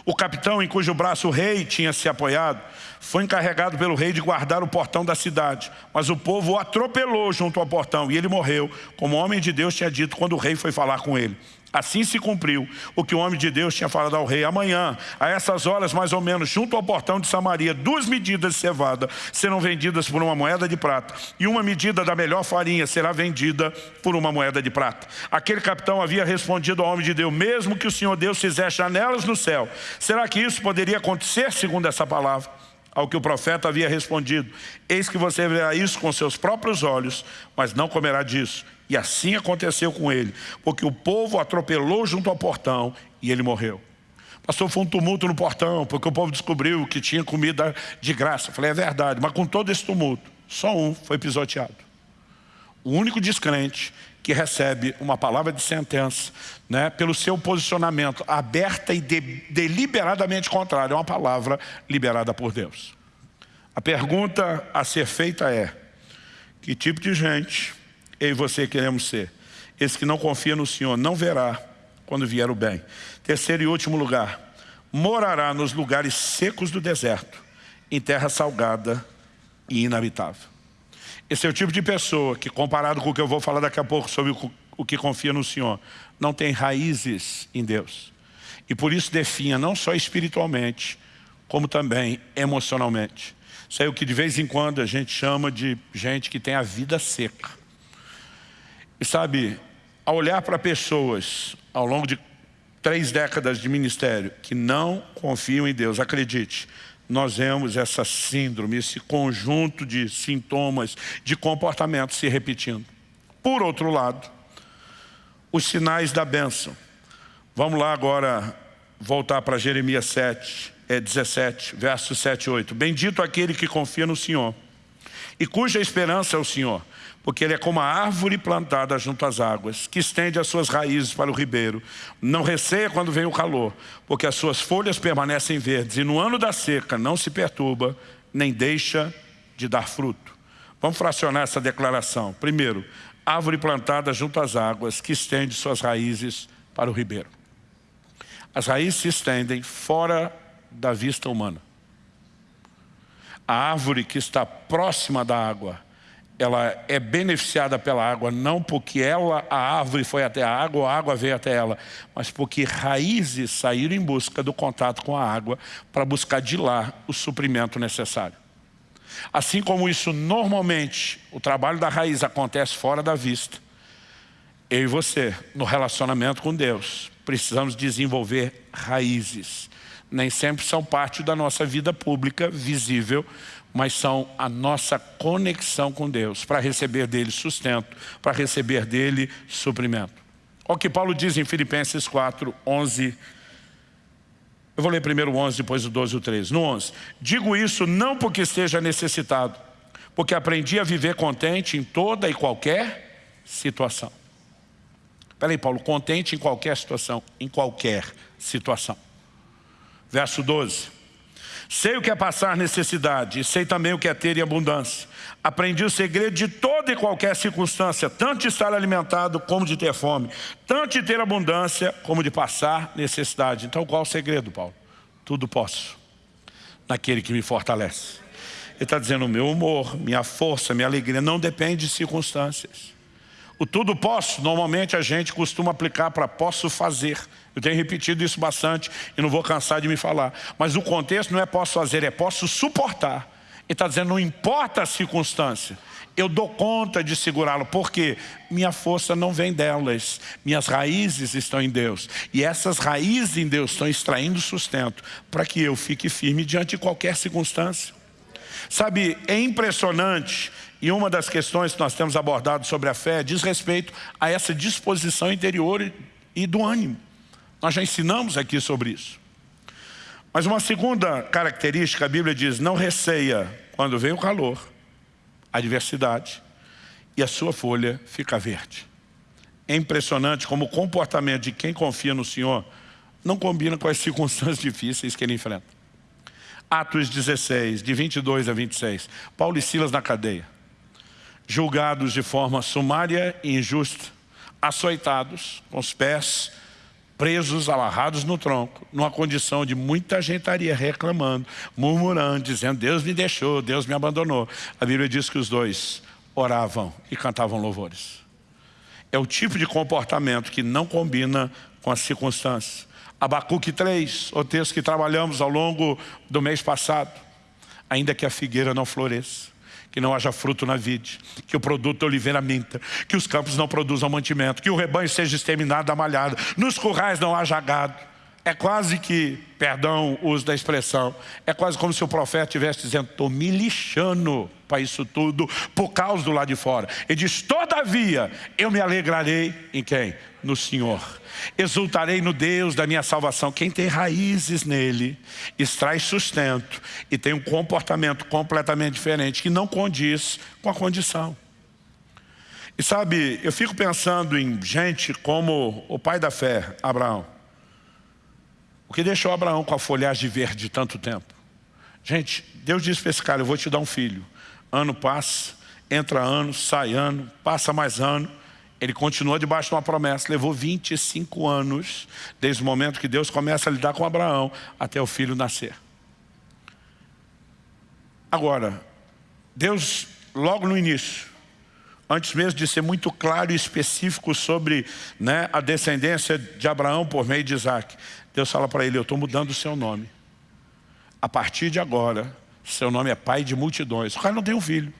O capitão em cujo braço o rei tinha se apoiado, foi encarregado pelo rei de guardar o portão da cidade. Mas o povo o atropelou junto ao portão e ele morreu, como o homem de Deus tinha dito quando o rei foi falar com ele. Assim se cumpriu o que o homem de Deus tinha falado ao rei. Amanhã, a essas horas mais ou menos, junto ao portão de Samaria, duas medidas de cevada serão vendidas por uma moeda de prata e uma medida da melhor farinha será vendida por uma moeda de prata. Aquele capitão havia respondido ao homem de Deus, mesmo que o Senhor Deus fizesse janelas no céu, será que isso poderia acontecer segundo essa palavra? Ao que o profeta havia respondido, eis que você verá isso com seus próprios olhos, mas não comerá disso e assim aconteceu com ele, porque o povo atropelou junto ao portão e ele morreu. Pastor, foi um tumulto no portão, porque o povo descobriu que tinha comida de graça. falei, é verdade, mas com todo esse tumulto, só um foi pisoteado. O único descrente que recebe uma palavra de sentença, né, pelo seu posicionamento aberta e de, deliberadamente contrário a uma palavra liberada por Deus. A pergunta a ser feita é, que tipo de gente eu e você queremos ser. Esse que não confia no Senhor não verá quando vier o bem. Terceiro e último lugar, morará nos lugares secos do deserto, em terra salgada e inabitável. Esse é o tipo de pessoa que, comparado com o que eu vou falar daqui a pouco sobre o que confia no Senhor, não tem raízes em Deus. E por isso definha não só espiritualmente, como também emocionalmente. Isso é o que de vez em quando a gente chama de gente que tem a vida seca. E sabe, ao olhar para pessoas ao longo de três décadas de ministério que não confiam em Deus, acredite, nós vemos essa síndrome, esse conjunto de sintomas, de comportamento se repetindo. Por outro lado, os sinais da bênção. Vamos lá agora voltar para Jeremias 7, é 17, versos 7 e 8. Bendito aquele que confia no Senhor e cuja esperança é o Senhor porque ele é como a árvore plantada junto às águas, que estende as suas raízes para o ribeiro. Não receia quando vem o calor, porque as suas folhas permanecem verdes, e no ano da seca não se perturba, nem deixa de dar fruto. Vamos fracionar essa declaração. Primeiro, árvore plantada junto às águas, que estende suas raízes para o ribeiro. As raízes se estendem fora da vista humana. A árvore que está próxima da água ela é beneficiada pela água, não porque ela, a árvore foi até a água, ou a água veio até ela, mas porque raízes saíram em busca do contato com a água para buscar de lá o suprimento necessário. Assim como isso normalmente, o trabalho da raiz acontece fora da vista, eu e você, no relacionamento com Deus, precisamos desenvolver raízes nem sempre são parte da nossa vida pública, visível, mas são a nossa conexão com Deus, para receber dele sustento, para receber dele suprimento. Olha o que Paulo diz em Filipenses 4, 11 eu vou ler primeiro o 11, depois o 12 e o 13. No 11. Digo isso não porque esteja necessitado, porque aprendi a viver contente em toda e qualquer situação. Peraí, Paulo, contente em qualquer situação, em qualquer situação. Verso 12. Sei o que é passar necessidade, e sei também o que é ter em abundância. Aprendi o segredo de toda e qualquer circunstância, tanto de estar alimentado como de ter fome, tanto de ter abundância como de passar necessidade. Então qual o segredo, Paulo? Tudo posso, naquele que me fortalece. Ele está dizendo, o meu humor, minha força, minha alegria não depende de circunstâncias. O tudo posso, normalmente a gente costuma aplicar para posso fazer. Eu tenho repetido isso bastante e não vou cansar de me falar. Mas o contexto não é posso fazer, é posso suportar. Ele está dizendo, não importa a circunstância, eu dou conta de segurá-lo, porque minha força não vem delas, minhas raízes estão em Deus. E essas raízes em Deus estão extraindo sustento para que eu fique firme diante de qualquer circunstância. Sabe, é impressionante e uma das questões que nós temos abordado sobre a fé diz respeito a essa disposição interior e do ânimo. Nós já ensinamos aqui sobre isso. Mas uma segunda característica, a Bíblia diz, não receia quando vem o calor, a adversidade, e a sua folha fica verde. É impressionante como o comportamento de quem confia no Senhor não combina com as circunstâncias difíceis que ele enfrenta. Atos 16, de 22 a 26. Paulo e Silas na cadeia julgados de forma sumária e injusta, açoitados, com os pés presos, amarrados no tronco, numa condição de muita gente estaria reclamando, murmurando, dizendo, Deus me deixou, Deus me abandonou. A Bíblia diz que os dois oravam e cantavam louvores. É o tipo de comportamento que não combina com as circunstâncias. Abacuque 3, o texto que trabalhamos ao longo do mês passado. Ainda que a figueira não floresça, que não haja fruto na vide, que o produto da oliveira minta, que os campos não produzam mantimento, que o rebanho seja exterminado da malhada, nos currais não haja gado. É quase que, perdão o uso da expressão, é quase como se o profeta estivesse dizendo, estou me lixando para isso tudo, por causa do lado de fora. Ele diz, todavia, eu me alegrarei em quem? No Senhor. Exultarei no Deus da minha salvação. Quem tem raízes nele, extrai sustento e tem um comportamento completamente diferente, que não condiz com a condição. E sabe, eu fico pensando em gente como o pai da fé, Abraão. O que deixou Abraão com a folhagem verde tanto tempo? Gente, Deus disse para esse cara, eu vou te dar um filho. Ano passa, entra ano, sai ano, passa mais ano. Ele continua debaixo de uma promessa. Levou 25 anos, desde o momento que Deus começa a lidar com Abraão, até o filho nascer. Agora, Deus, logo no início, antes mesmo de ser muito claro e específico sobre né, a descendência de Abraão por meio de Isaac, Deus fala para ele, eu estou mudando o seu nome. A partir de agora, seu nome é pai de multidões. O cara não tem um filho.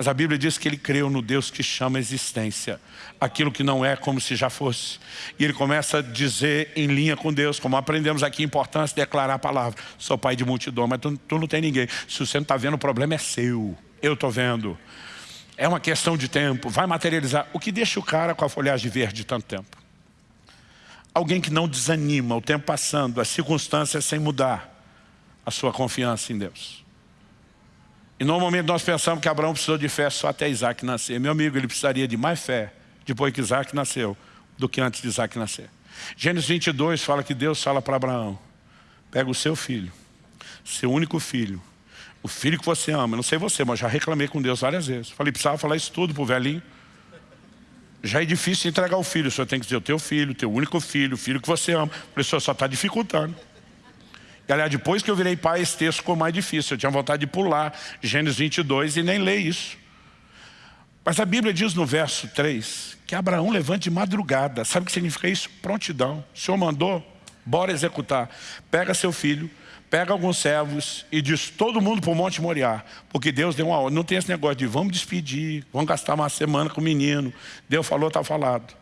Mas a Bíblia diz que ele creu no Deus que chama existência. Aquilo que não é como se já fosse. E ele começa a dizer em linha com Deus, como aprendemos aqui, a importância de declarar a palavra. Sou pai de multidão, mas tu, tu não tem ninguém. Se você não está vendo, o problema é seu. Eu estou vendo. É uma questão de tempo, vai materializar. O que deixa o cara com a folhagem verde tanto tempo? Alguém que não desanima, o tempo passando, as circunstâncias sem mudar a sua confiança em Deus. E normalmente nós pensamos que Abraão precisou de fé só até Isaac nascer. Meu amigo, ele precisaria de mais fé depois que Isaac nasceu do que antes de Isaac nascer. Gênesis 22 fala que Deus fala para Abraão, pega o seu filho, seu único filho, o filho que você ama, não sei você, mas já reclamei com Deus várias vezes. Falei, precisava falar isso tudo para o velhinho. Já é difícil entregar o filho, o senhor tem que dizer o teu filho, o teu único filho, o filho que você ama. Falei, o senhor só está dificultando. Aliás, depois que eu virei pai, esse texto ficou mais difícil. Eu tinha vontade de pular Gênesis 22 e nem ler isso. Mas a Bíblia diz no verso 3 que Abraão levante de madrugada. Sabe o que significa isso? Prontidão. O Senhor mandou, bora executar. Pega seu filho, pega alguns servos e diz todo mundo para o Monte Moriá. Porque Deus deu uma ordem. Não tem esse negócio de vamos despedir, vamos gastar uma semana com o menino. Deus falou, está falado.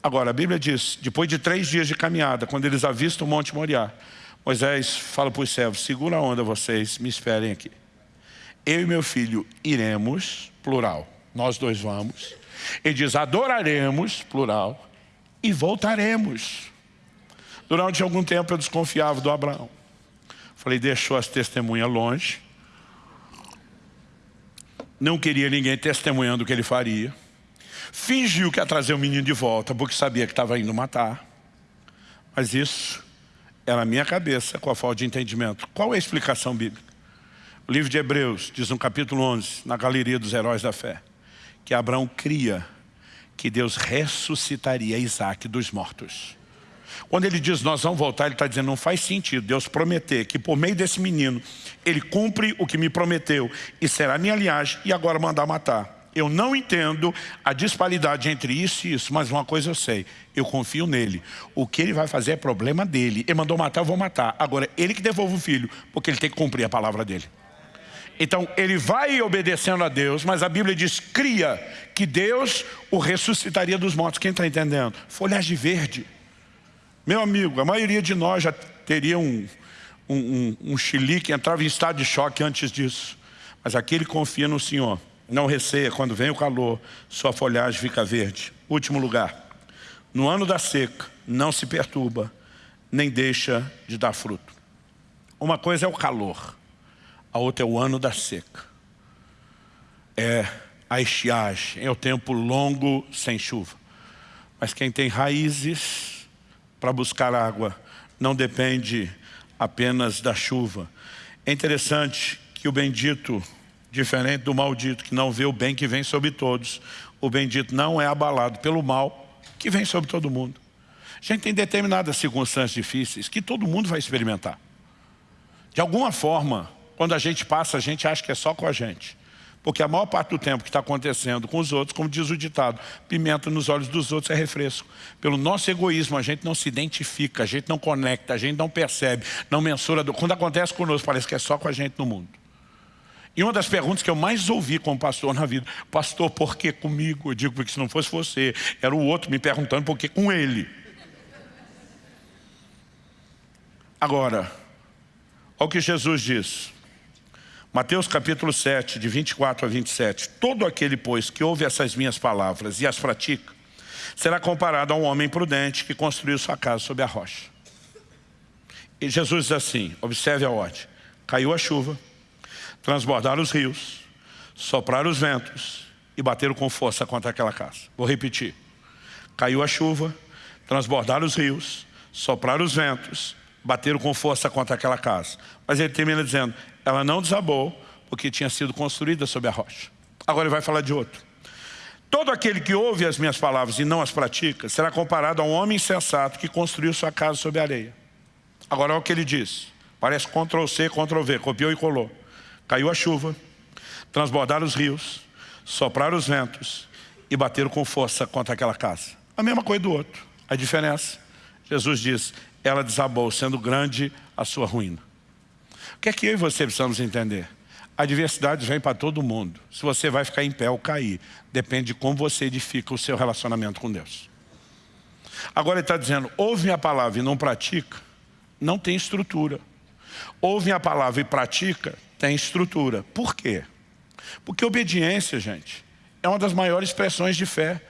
Agora, a Bíblia diz, depois de três dias de caminhada, quando eles avistam o Monte Moriá, Moisés fala para os servos, segura a onda vocês, me esperem aqui. Eu e meu filho iremos, plural, nós dois vamos. Ele diz, adoraremos, plural, e voltaremos. Durante algum tempo eu desconfiava do Abraão. Falei, deixou as testemunhas longe. Não queria ninguém testemunhando o que ele faria. Fingiu que ia trazer o menino de volta, porque sabia que estava indo matar. Mas isso era a minha cabeça com a falta de entendimento. Qual é a explicação bíblica? O livro de Hebreus diz no capítulo 11, na galeria dos heróis da fé, que Abraão cria que Deus ressuscitaria Isaac dos mortos. Quando ele diz nós vamos voltar, ele está dizendo não faz sentido Deus prometer que por meio desse menino ele cumpre o que me prometeu e será minha linhagem e agora mandar matar. Eu não entendo a disparidade entre isso e isso, mas uma coisa eu sei, eu confio nele. O que ele vai fazer é problema dele. Ele mandou matar, eu vou matar. Agora, ele que devolve o filho, porque ele tem que cumprir a palavra dele. Então, ele vai obedecendo a Deus, mas a Bíblia diz, cria que Deus o ressuscitaria dos mortos. Quem está entendendo? Folhagem verde. Meu amigo, a maioria de nós já teria um, um, um, um que entrava em estado de choque antes disso. Mas aquele confia no Senhor. Não receia, quando vem o calor, sua folhagem fica verde. Último lugar. No ano da seca, não se perturba, nem deixa de dar fruto. Uma coisa é o calor, a outra é o ano da seca. É a estiagem, é o tempo longo sem chuva. Mas quem tem raízes para buscar água não depende apenas da chuva. É interessante que o bendito, diferente do maldito, que não vê o bem que vem sobre todos, o bendito não é abalado pelo mal que vem sobre todo mundo. A gente tem determinadas circunstâncias difíceis que todo mundo vai experimentar. De alguma forma, quando a gente passa, a gente acha que é só com a gente. Porque a maior parte do tempo que está acontecendo com os outros, como diz o ditado, pimenta nos olhos dos outros é refresco. Pelo nosso egoísmo, a gente não se identifica, a gente não conecta, a gente não percebe, não mensura. Quando acontece conosco, parece que é só com a gente no mundo. E uma das perguntas que eu mais ouvi como pastor na vida, pastor, por que comigo? Eu digo, porque se não fosse você, era o outro me perguntando por que com ele. Agora, olha o que Jesus diz. Mateus capítulo 7, de 24 a 27. Todo aquele, pois, que ouve essas minhas palavras e as pratica, será comparado a um homem prudente que construiu sua casa sobre a rocha. E Jesus diz assim, observe a ordem. Caiu a chuva, transbordaram os rios, sopraram os ventos e bateram com força contra aquela casa. Vou repetir. Caiu a chuva, transbordaram os rios, sopraram os ventos, bateram com força contra aquela casa. Mas ele termina dizendo, ela não desabou porque tinha sido construída sobre a rocha. Agora ele vai falar de outro. Todo aquele que ouve as minhas palavras e não as pratica, será comparado a um homem insensato que construiu sua casa sobre areia. Agora olha o que ele diz. Parece Ctrl-C, Ctrl-V, copiou e colou. Caiu a chuva, transbordaram os rios, sopraram os ventos e bateram com força contra aquela casa. A mesma coisa do outro. A diferença, Jesus diz, ela desabou, sendo grande a sua ruína que é que eu e você precisamos entender? A diversidade vem para todo mundo. Se você vai ficar em pé ou cair, depende de como você edifica o seu relacionamento com Deus. Agora ele está dizendo, ouve a palavra e não pratica, não tem estrutura. Ouve a palavra e pratica, tem estrutura. Por quê? Porque obediência, gente, é uma das maiores expressões de fé.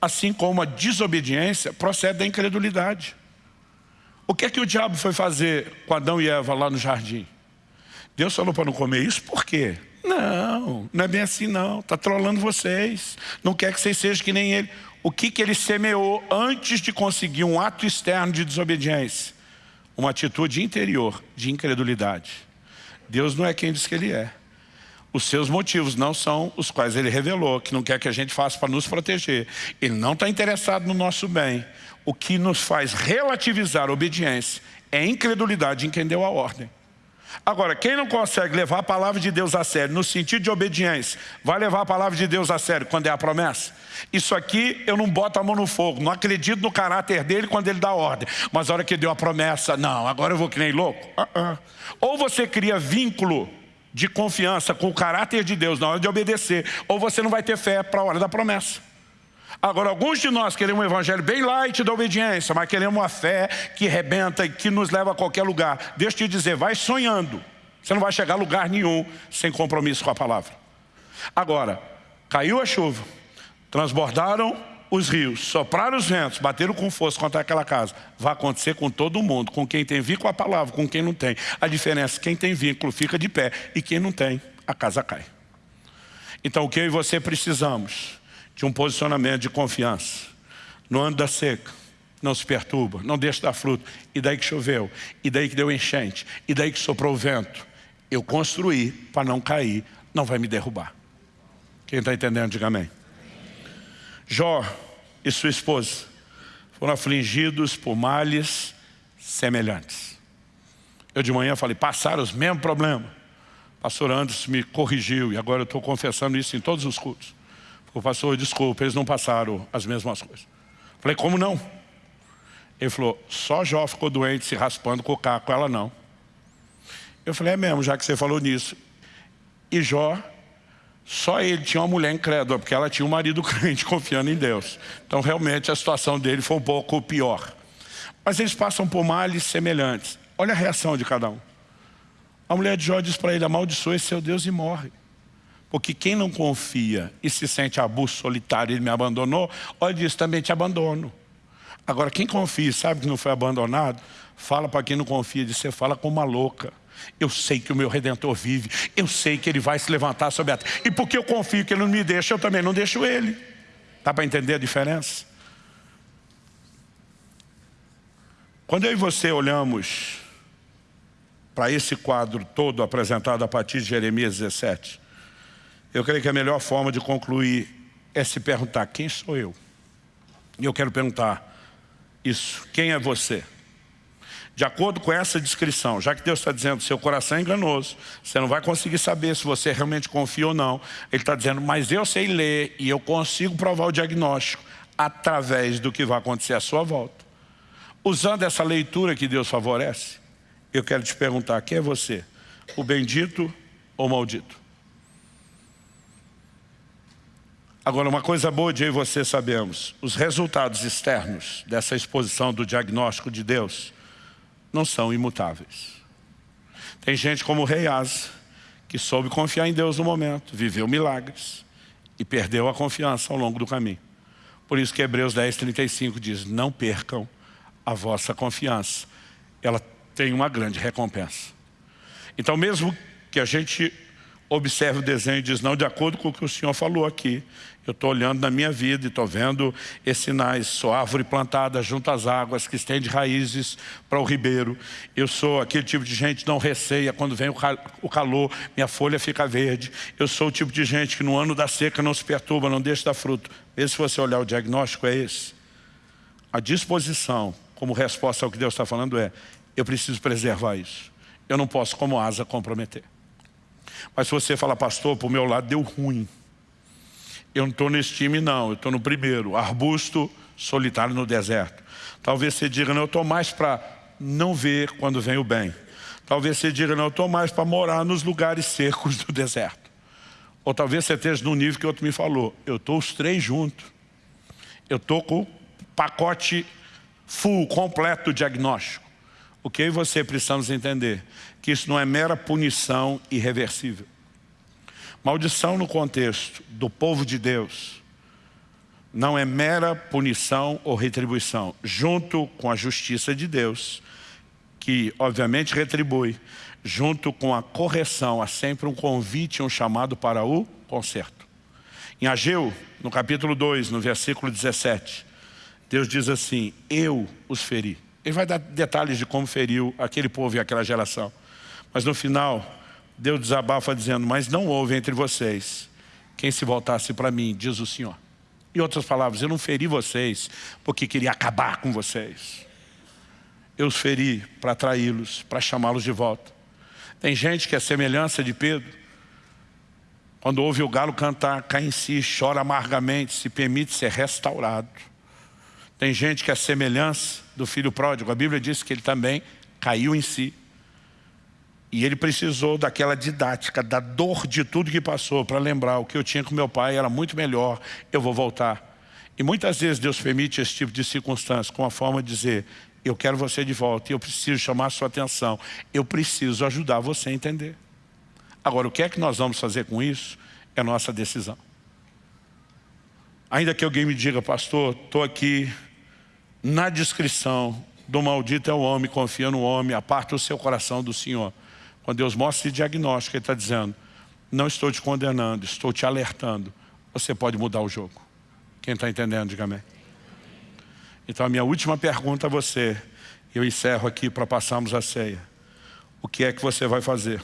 Assim como a desobediência procede da incredulidade. O que é que o diabo foi fazer com Adão e Eva lá no jardim? Deus falou para não comer isso, por quê? Não, não é bem assim não, está trolando vocês, não quer que vocês sejam que nem ele. O que, que ele semeou antes de conseguir um ato externo de desobediência? Uma atitude interior de incredulidade. Deus não é quem diz que ele é. Os seus motivos não são os quais ele revelou, que não quer que a gente faça para nos proteger. Ele não está interessado no nosso bem. O que nos faz relativizar a obediência é a incredulidade em quem deu a ordem. Agora, quem não consegue levar a palavra de Deus a sério, no sentido de obediência, vai levar a palavra de Deus a sério quando é a promessa? Isso aqui eu não boto a mão no fogo, não acredito no caráter dele quando ele dá ordem. Mas a hora que deu a promessa, não, agora eu vou que nem louco. Uh -uh. Ou você cria vínculo de confiança com o caráter de Deus na hora de obedecer, ou você não vai ter fé para a hora da promessa. Agora, alguns de nós queremos um evangelho bem light da obediência, mas queremos uma fé que rebenta e que nos leva a qualquer lugar. Deixa eu te dizer, vai sonhando. Você não vai chegar a lugar nenhum sem compromisso com a palavra. Agora, caiu a chuva, transbordaram os rios, sopraram os ventos, bateram com força contra aquela casa. Vai acontecer com todo mundo, com quem tem vínculo a palavra, com quem não tem. A diferença é que quem tem vínculo fica de pé e quem não tem, a casa cai. Então o que eu e você precisamos? De um posicionamento de confiança. No ano da seca, não se perturba, não deixa dar fruto. E daí que choveu, e daí que deu enchente, e daí que soprou o vento. Eu construí para não cair, não vai me derrubar. Quem está entendendo, diga amém. Jó e sua esposa foram afligidos por males semelhantes. Eu de manhã falei, passaram os mesmos problemas pastor Anderson me corrigiu e agora eu estou confessando isso em todos os cultos. O pastor, desculpa, eles não passaram as mesmas coisas. Falei, como não? Ele falou, só Jó ficou doente se raspando com o caco, ela não. Eu falei, é mesmo, já que você falou nisso. E Jó, só ele tinha uma mulher incrédula, porque ela tinha um marido crente confiando em Deus. Então realmente a situação dele foi um pouco pior. Mas eles passam por males semelhantes. Olha a reação de cada um. A mulher de Jó diz para ele, amaldiçoe seu Deus e morre. Porque quem não confia e se sente abuso solitário, ele me abandonou, olha diz, também te abandono. Agora, quem confia e sabe que não foi abandonado, fala para quem não confia, diz, você fala com uma louca. Eu sei que o meu Redentor vive, eu sei que ele vai se levantar sobre a terra. E porque eu confio que ele não me deixa, eu também não deixo ele. Dá para entender a diferença? Quando eu e você olhamos para esse quadro todo apresentado a partir de Jeremias 17, eu creio que a melhor forma de concluir é se perguntar, quem sou eu? E eu quero perguntar isso, quem é você? De acordo com essa descrição, já que Deus está dizendo seu coração é enganoso, você não vai conseguir saber se você realmente confia ou não. Ele está dizendo, mas eu sei ler e eu consigo provar o diagnóstico através do que vai acontecer à sua volta. Usando essa leitura que Deus favorece, eu quero te perguntar, quem é você? O bendito ou o maldito? Agora, uma coisa boa de eu e você sabemos, os resultados externos dessa exposição do diagnóstico de Deus não são imutáveis. Tem gente como o rei Asa, que soube confiar em Deus no momento, viveu milagres e perdeu a confiança ao longo do caminho. Por isso que Hebreus 10, 35 diz, não percam a vossa confiança. Ela tem uma grande recompensa. Então mesmo que a gente observe o desenho e diz, não, de acordo com o que o Senhor falou aqui, eu estou olhando na minha vida e estou vendo esses sinais, sou árvore plantada junto às águas, que estende raízes para o ribeiro. Eu sou aquele tipo de gente que não receia quando vem o calor, minha folha fica verde. Eu sou o tipo de gente que no ano da seca não se perturba, não deixa dar fruto. Mesmo se você olhar o diagnóstico, é esse. A disposição, como resposta ao que Deus está falando é, eu preciso preservar isso. Eu não posso, como asa, comprometer. Mas se você fala, pastor, para o meu lado deu ruim. Eu não estou nesse time, não. Eu estou no primeiro, arbusto solitário no deserto. Talvez você diga, não, eu estou mais para não ver quando vem o bem. Talvez você diga, não, eu estou mais para morar nos lugares secos do deserto. Ou talvez você esteja no nível que outro me falou. Eu estou os três juntos. Eu estou com o pacote full, completo diagnóstico. O que eu e você precisamos entender? Que isso não é mera punição irreversível. Maldição no contexto do povo de Deus não é mera punição ou retribuição. Junto com a justiça de Deus, que obviamente retribui, junto com a correção, há sempre um convite, um chamado para o conserto. Em Ageu, no capítulo 2, no versículo 17, Deus diz assim, eu os feri. Ele vai dar detalhes de como feriu aquele povo e aquela geração. Mas no final, Deus desabafa dizendo, mas não houve entre vocês quem se voltasse para mim, diz o Senhor. Em outras palavras, eu não feri vocês porque queria acabar com vocês. Eu os feri para atraí-los, para chamá-los de volta. Tem gente que é semelhança de Pedro. Quando ouve o galo cantar, cai em si, chora amargamente, se permite ser restaurado. Tem gente que é semelhança do filho pródigo. A Bíblia diz que ele também caiu em si. E ele precisou daquela didática, da dor de tudo que passou, para lembrar o que eu tinha com meu pai era muito melhor, eu vou voltar. E muitas vezes Deus permite esse tipo de circunstância com a forma de dizer, eu quero você de volta, eu preciso chamar sua atenção, eu preciso ajudar você a entender. Agora, o que é que nós vamos fazer com isso? É nossa decisão. Ainda que alguém me diga, pastor, estou aqui na descrição do maldito é o homem, confia no homem, aparta o seu coração do Senhor. Quando Deus mostra esse diagnóstico, Ele está dizendo, não estou te condenando, estou te alertando. Você pode mudar o jogo. Quem está entendendo, diga amém. Então a minha última pergunta a você, eu encerro aqui para passarmos a ceia. O que é que você vai fazer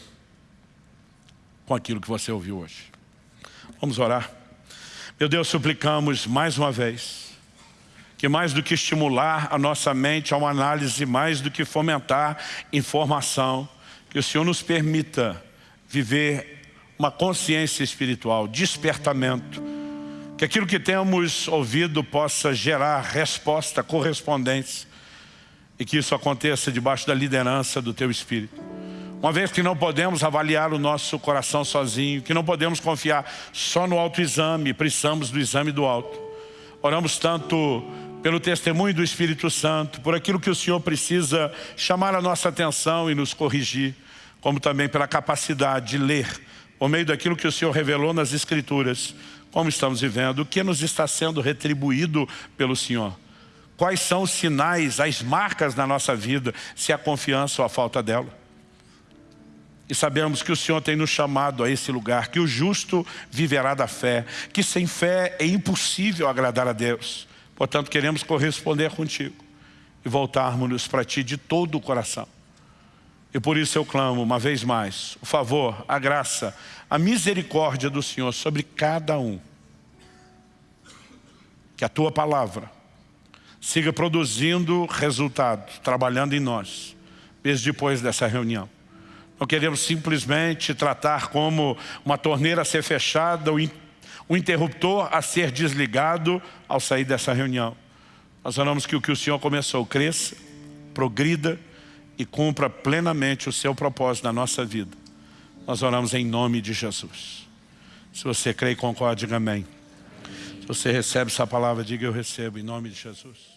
com aquilo que você ouviu hoje? Vamos orar. Meu Deus, suplicamos mais uma vez que mais do que estimular a nossa mente a uma análise, mais do que fomentar informação, que o Senhor nos permita viver uma consciência espiritual, despertamento, que aquilo que temos ouvido possa gerar resposta, correspondência, e que isso aconteça debaixo da liderança do Teu Espírito. Uma vez que não podemos avaliar o nosso coração sozinho, que não podemos confiar só no autoexame, precisamos do exame do alto. Oramos tanto pelo testemunho do Espírito Santo, por aquilo que o Senhor precisa chamar a nossa atenção e nos corrigir, como também pela capacidade de ler, por meio daquilo que o Senhor revelou nas Escrituras, como estamos vivendo, o que nos está sendo retribuído pelo Senhor. Quais são os sinais, as marcas na nossa vida, se há confiança ou a falta dela. E sabemos que o Senhor tem nos chamado a esse lugar, que o justo viverá da fé, que sem fé é impossível agradar a Deus. Portanto, queremos corresponder contigo e voltarmos-nos para Ti de todo o coração. E por isso eu clamo uma vez mais, o favor, a graça, a misericórdia do Senhor sobre cada um. Que a Tua palavra siga produzindo resultados, trabalhando em nós, mesmo depois dessa reunião. Não queremos simplesmente tratar como uma torneira a ser fechada, o interruptor a ser desligado ao sair dessa reunião. Nós oramos que o que o Senhor começou cresça, progrida e cumpra plenamente o seu propósito na nossa vida. Nós oramos em nome de Jesus. Se você crê e concorda, diga amém. Se você recebe essa palavra, diga eu recebo em nome de Jesus.